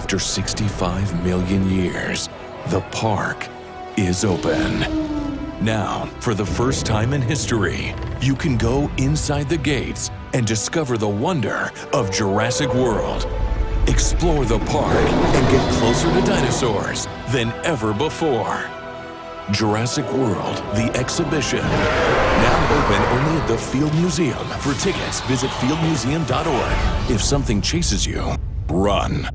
After 65 million years, the park is open. Now, for the first time in history, you can go inside the gates and discover the wonder of Jurassic World. Explore the park and get closer to dinosaurs than ever before. Jurassic World, the exhibition. Now open only at the Field Museum. For tickets, visit fieldmuseum.org. If something chases you, run.